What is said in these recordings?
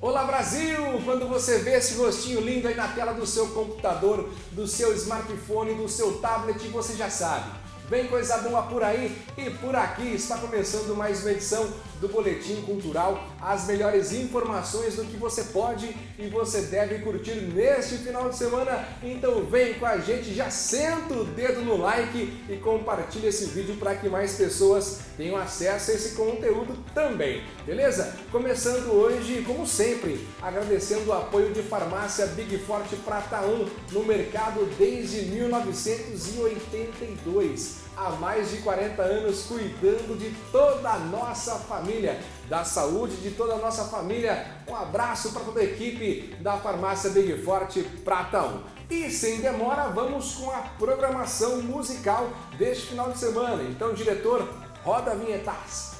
Olá Brasil! Quando você vê esse rostinho lindo aí na tela do seu computador, do seu smartphone, do seu tablet, você já sabe. Vem coisa boa por aí e por aqui está começando mais uma edição do Boletim Cultural, as melhores informações do que você pode e você deve curtir neste final de semana. Então vem com a gente, já senta o dedo no like e compartilha esse vídeo para que mais pessoas tenham acesso a esse conteúdo também, beleza? Começando hoje, como sempre, agradecendo o apoio de Farmácia Big Forte Prata 1 no mercado desde 1982 há mais de 40 anos cuidando de toda a nossa família, da saúde de toda a nossa família. Um abraço para toda a equipe da Farmácia Big Forte Pratão. E sem demora, vamos com a programação musical deste final de semana. Então, diretor, roda a vinhetas.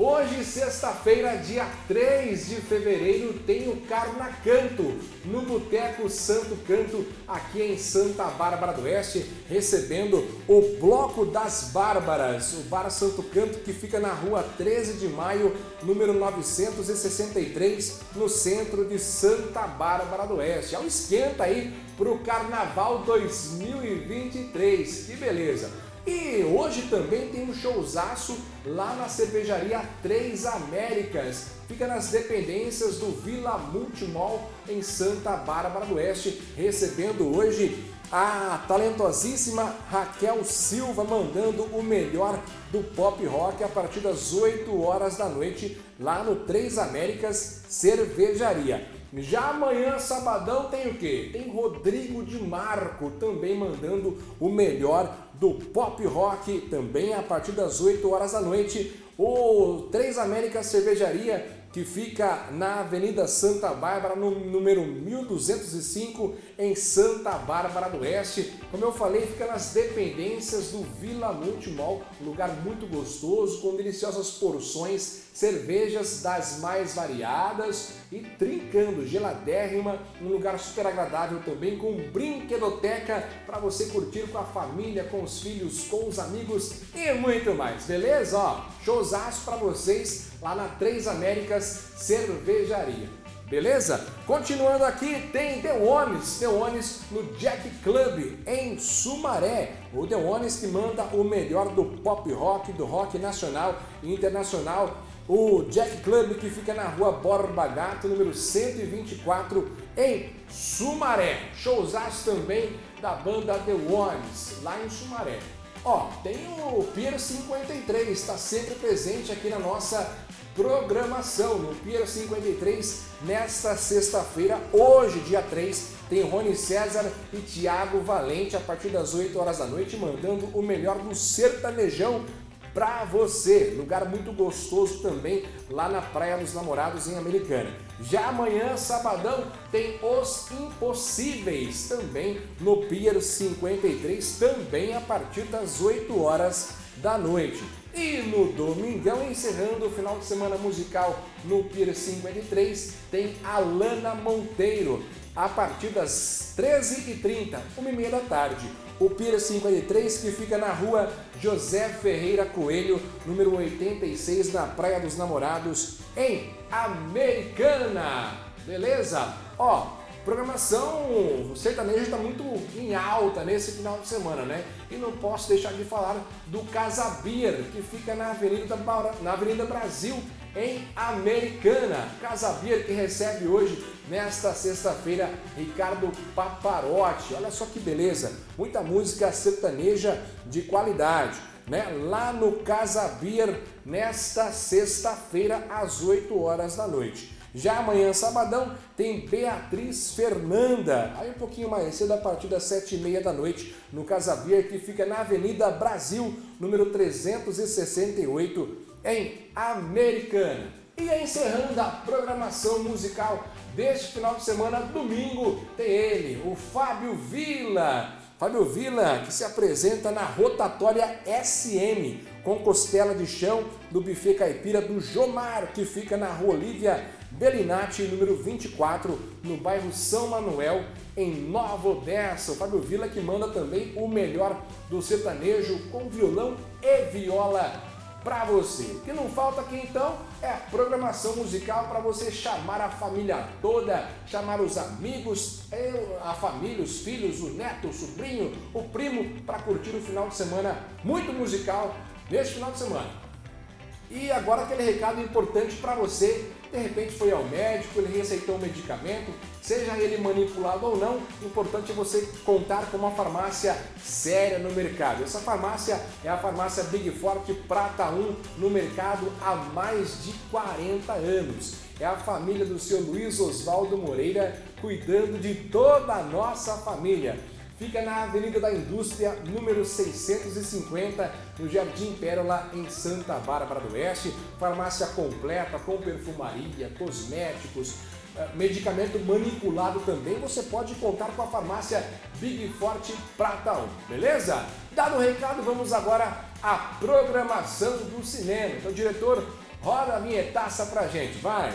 Hoje, sexta-feira, dia 3 de fevereiro, tem o Carnacanto no Boteco Santo Canto, aqui em Santa Bárbara do Oeste, recebendo o Bloco das Bárbaras, o Bar Santo Canto que fica na rua 13 de maio, número 963, no centro de Santa Bárbara do Oeste. É um esquenta aí para o Carnaval 2023, que beleza! E hoje também tem um showzaço lá na cervejaria Três Américas. Fica nas dependências do Vila Multimol em Santa Bárbara do Oeste, recebendo hoje a talentosíssima Raquel Silva mandando o melhor do pop rock a partir das 8 horas da noite lá no Três Américas Cervejaria. Já amanhã, sabadão, tem o quê? Tem Rodrigo de Marco também mandando o melhor do pop rock, também a partir das 8 horas da noite. O Três Américas Cervejaria que fica na Avenida Santa Bárbara, no número 1205, em Santa Bárbara do Oeste. Como eu falei, fica nas dependências do Vila Multimol, lugar muito gostoso, com deliciosas porções, cervejas das mais variadas e trincando, geladérrima, um lugar super agradável também, com brinquedoteca para você curtir com a família, com os filhos, com os amigos e muito mais, beleza? Ó, showzaço para vocês lá na Três Américas Cervejaria. Beleza? Continuando aqui, tem The Ones, The Ones no Jack Club, em Sumaré. O The Ones que manda o melhor do pop rock, do rock nacional e internacional. O Jack Club que fica na rua Borba Gato, número 124, em Sumaré. Showzaço também da banda The Ones, lá em Sumaré. Ó, tem o Pier 53, está sempre presente aqui na nossa programação no Pier 53 nesta sexta-feira, hoje, dia 3, tem Rony César e Tiago Valente a partir das 8 horas da noite, mandando o melhor do sertanejão para você. Lugar muito gostoso também lá na Praia dos Namorados em Americana. Já amanhã, sabadão, tem Os Impossíveis também no Pier 53, também a partir das 8 horas da noite. E no domingão, encerrando o final de semana musical no Pier 53, tem Alana Monteiro, a partir das 13h30, 1h30 da tarde. O Pier 53, que fica na rua José Ferreira Coelho, número 86, na Praia dos Namorados, em Americana. Beleza? Ó, Programação sertaneja está muito em alta nesse final de semana, né? E não posso deixar de falar do Casa Beer, que fica na Avenida, na Avenida Brasil, em Americana. Casa Beer que recebe hoje, nesta sexta-feira, Ricardo Paparotti. Olha só que beleza, muita música sertaneja de qualidade. Né? Lá no Casa Beer, nesta sexta-feira, às 8 horas da noite. Já amanhã, sabadão, tem Beatriz Fernanda, aí um pouquinho mais cedo, a partir das sete e meia da noite, no Casa que fica na Avenida Brasil, número 368, em Americana. E encerrando a programação musical deste final de semana, domingo, tem ele, o Fábio Vila. Fábio Vila, que se apresenta na rotatória SM, com costela de chão do buffet caipira do Jomar, que fica na rua Olívia Belinati, número 24, no bairro São Manuel, em Nova Odessa. O Fábio Vila que manda também o melhor do sertanejo com violão e viola para você. O que não falta aqui então é a programação musical para você chamar a família toda, chamar os amigos, a família, os filhos, o neto, o sobrinho, o primo para curtir o final de semana muito musical neste final de semana. E agora aquele recado importante para você, de repente foi ao médico, ele receitou um medicamento, seja ele manipulado ou não, importante é você contar com uma farmácia séria no mercado. Essa farmácia é a farmácia Big Forte Prata 1 no mercado há mais de 40 anos. É a família do seu Luiz Oswaldo Moreira cuidando de toda a nossa família. Fica na Avenida da Indústria, número 650, no Jardim Pérola, em Santa Bárbara do Oeste. Farmácia completa com perfumaria, cosméticos, eh, medicamento manipulado também. Você pode contar com a farmácia Big Forte Prata 1, beleza? Dado o recado, vamos agora à programação do cinema. Então, diretor, roda a vinhetaça pra gente, vai!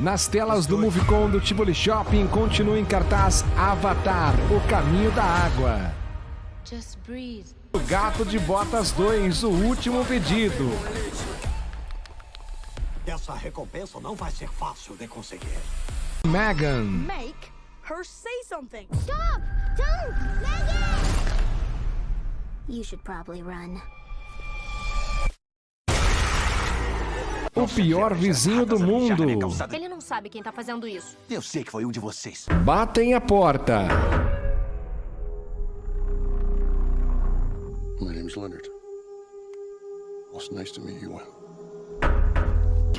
Nas telas do Movicon do Tivoli Shopping continua em cartaz Avatar, O Caminho da Água. O Gato de Botas 2, O Último Pedido. Essa recompensa não vai ser fácil de conseguir. Megan. Make her say something. Stop! Don't! Megan! You should probably run. O pior vizinho do mundo. Ele não sabe quem tá fazendo isso. Eu sei que foi um de vocês. Batem a porta. Leonard. It's nice to meet you.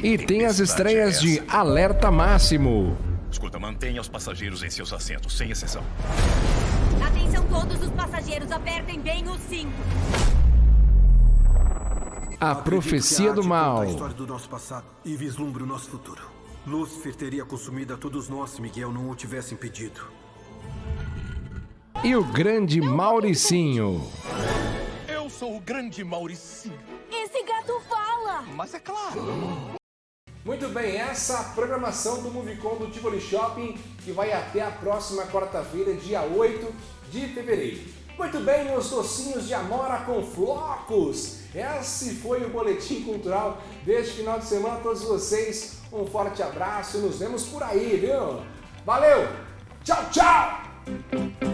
E tem as estreias de Alerta Máximo. Escuta, mantenha os passageiros em seus assentos, sem exceção. Atenção todos os passageiros, apertem bem o cinto. A Profecia do Mal. a história do nosso passado e vislumbra o nosso futuro. Lúcifer teria consumido a todos nós se Miguel não o tivesse impedido. E o grande Mauricinho. Eu sou o grande Mauricinho. Esse gato fala! Mas é claro. Muito bem, essa é a programação do Movicon do Tivoli Shopping que vai até a próxima quarta-feira, dia 8 de fevereiro. Muito bem, meus docinhos de amora com flocos. Esse foi o Boletim Cultural deste final de semana. A todos vocês, um forte abraço e nos vemos por aí, viu? Valeu! Tchau, tchau!